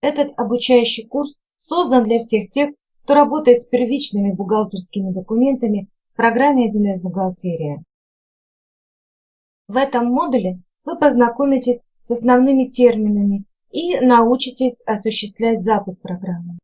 Этот обучающий курс создан для всех тех, кто работает с первичными бухгалтерскими документами в программе 1С «Бухгалтерия». В этом модуле вы познакомитесь с основными терминами и научитесь осуществлять запуск программы.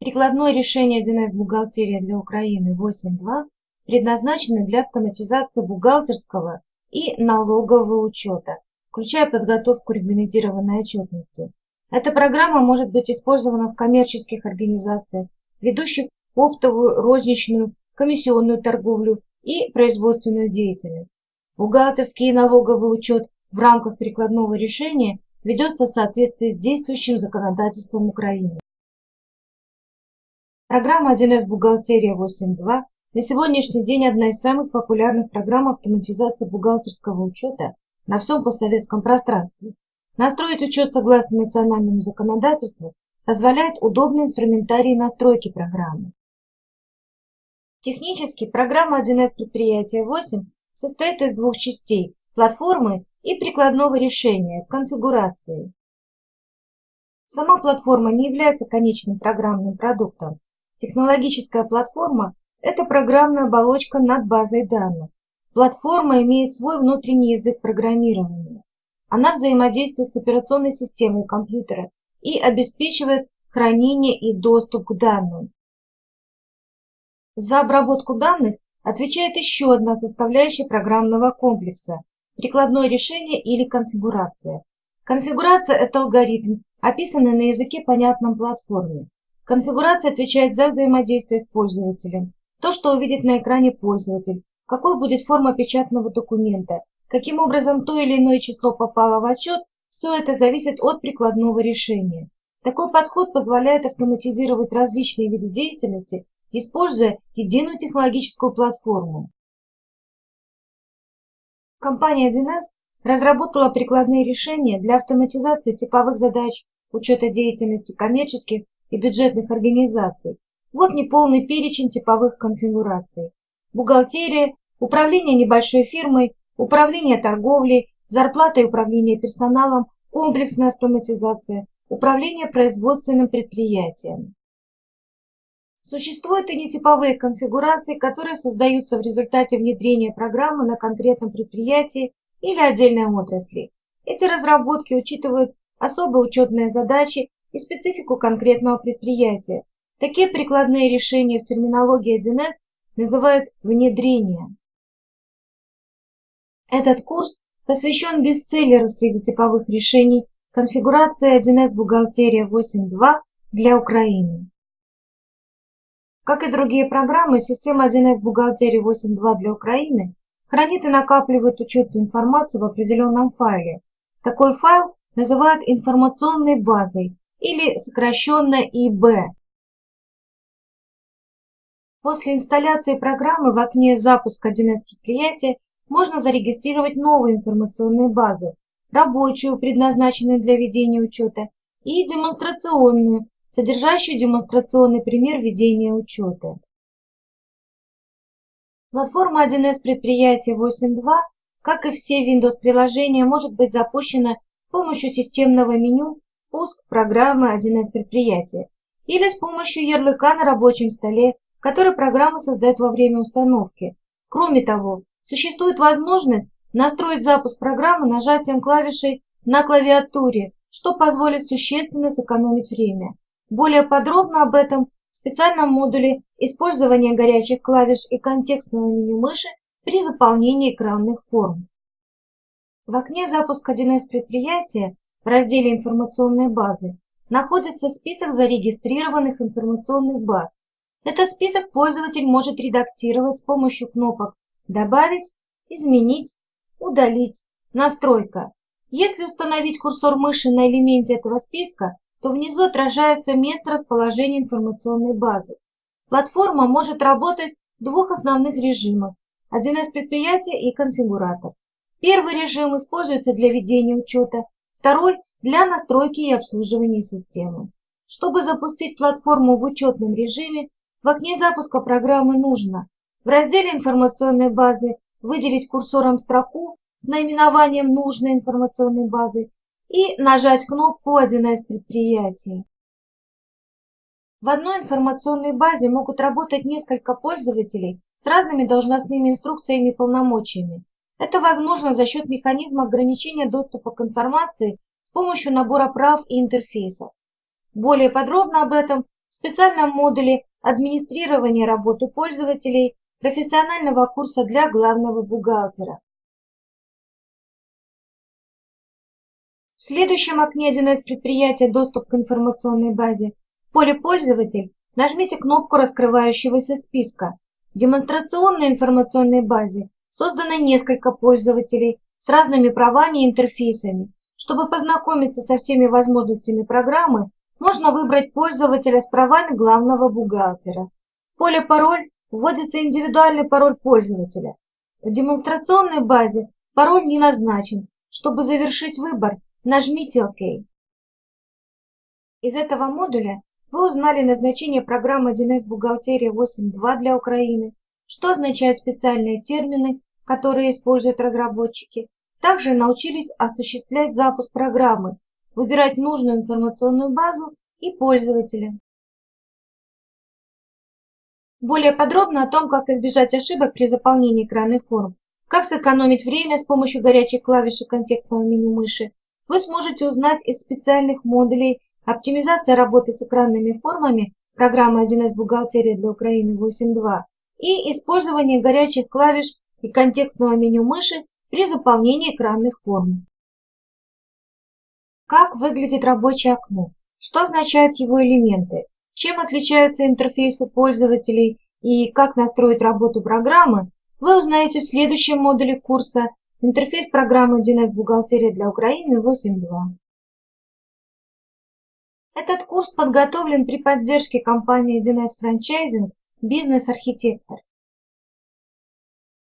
Прикладное решение 1С «Бухгалтерия для Украины» 8.2 предназначено для автоматизации бухгалтерского и налогового учета, включая подготовку регламентированной отчетности. Эта программа может быть использована в коммерческих организациях, ведущих оптовую, розничную, комиссионную торговлю и производственную деятельность. Бухгалтерский и налоговый учет в рамках прикладного решения ведется в соответствии с действующим законодательством Украины. Программа 1С «Бухгалтерия 8.2» на сегодняшний день одна из самых популярных программ автоматизации бухгалтерского учета на всем постсоветском пространстве. Настроить учет согласно национальному законодательству позволяет удобный инструментарий настройки программы. Технически программа 1С предприятия 8 состоит из двух частей – платформы и прикладного решения, конфигурации. Сама платформа не является конечным программным продуктом. Технологическая платформа – это программная оболочка над базой данных. Платформа имеет свой внутренний язык программирования. Она взаимодействует с операционной системой компьютера и обеспечивает хранение и доступ к данным. За обработку данных отвечает еще одна составляющая программного комплекса – прикладное решение или конфигурация. Конфигурация – это алгоритм, описанный на языке, понятном платформе. Конфигурация отвечает за взаимодействие с пользователем, то, что увидит на экране пользователь, какой будет форма печатного документа, Каким образом то или иное число попало в отчет, все это зависит от прикладного решения. Такой подход позволяет автоматизировать различные виды деятельности, используя единую технологическую платформу. Компания 1С разработала прикладные решения для автоматизации типовых задач учета деятельности коммерческих и бюджетных организаций. Вот неполный перечень типовых конфигураций. Бухгалтерия, управление небольшой фирмой, управление торговлей, зарплата и управление персоналом, комплексная автоматизация, управление производственным предприятием. Существуют и нетиповые конфигурации, которые создаются в результате внедрения программы на конкретном предприятии или отдельной отрасли. Эти разработки учитывают особые учетные задачи и специфику конкретного предприятия. Такие прикладные решения в терминологии 1С называют внедрением. Этот курс посвящен бестселлеру среди типовых решений конфигурация 1С бухгалтерия 8.2 для Украины. Как и другие программы, система 1С бухгалтерия 8.2 для Украины хранит и накапливает учетную информацию в определенном файле. Такой файл называют информационной базой или сокращенно ИБ. После инсталляции программы в окне «Запуск 1С предприятия» можно зарегистрировать новые информационные базы, рабочую, предназначенную для ведения учета, и демонстрационную, содержащую демонстрационный пример ведения учета. Платформа 1С предприятия 8.2, как и все Windows-приложения, может быть запущена с помощью системного меню «Пуск программы 1С предприятия» или с помощью ярлыка на рабочем столе, который программа создает во время установки. Кроме того, Существует возможность настроить запуск программы нажатием клавишей на клавиатуре, что позволит существенно сэкономить время. Более подробно об этом в специальном модуле использования горячих клавиш и контекстного меню мыши при заполнении экранных форм. В окне «Запуск 1С предприятия» в разделе «Информационные базы» находится список зарегистрированных информационных баз. Этот список пользователь может редактировать с помощью кнопок Добавить, изменить, удалить. Настройка. Если установить курсор мыши на элементе этого списка, то внизу отражается место расположения информационной базы. Платформа может работать в двух основных режимах – 1С предприятия и конфигуратор. Первый режим используется для ведения учета, второй – для настройки и обслуживания системы. Чтобы запустить платформу в учетном режиме, в окне запуска программы нужно в разделе информационной базы выделить курсором строку с наименованием нужной информационной базы и нажать кнопку «1С предприятие». В одной информационной базе могут работать несколько пользователей с разными должностными инструкциями и полномочиями. Это возможно за счет механизма ограничения доступа к информации с помощью набора прав и интерфейсов. Более подробно об этом в специальном модуле администрирования работы пользователей профессионального курса для главного бухгалтера. В следующем окне 1С предприятия «Доступ к информационной базе» в поле «Пользователь» нажмите кнопку раскрывающегося списка. В демонстрационной информационной базе создано несколько пользователей с разными правами и интерфейсами. Чтобы познакомиться со всеми возможностями программы, можно выбрать пользователя с правами главного бухгалтера. В поле «Пароль» вводится индивидуальный пароль пользователя. В демонстрационной базе пароль не назначен. Чтобы завершить выбор, нажмите ОК. Из этого модуля вы узнали назначение программы 1С Бухгалтерия 8.2 для Украины, что означают специальные термины, которые используют разработчики. Также научились осуществлять запуск программы, выбирать нужную информационную базу и пользователя. Более подробно о том, как избежать ошибок при заполнении экранных форм, как сэкономить время с помощью горячих клавиш и контекстного меню мыши, вы сможете узнать из специальных модулей оптимизация работы с экранными формами программы 1С «Бухгалтерия для Украины 8.2» и использование горячих клавиш и контекстного меню мыши при заполнении экранных форм. Как выглядит рабочее окно? Что означают его элементы? Чем отличаются интерфейсы пользователей и как настроить работу программы, вы узнаете в следующем модуле курса Интерфейс программы 1С «Бухгалтерия для Украины» 8.2. Этот курс подготовлен при поддержке компании 1С Франчайзинг «Бизнес-архитектор».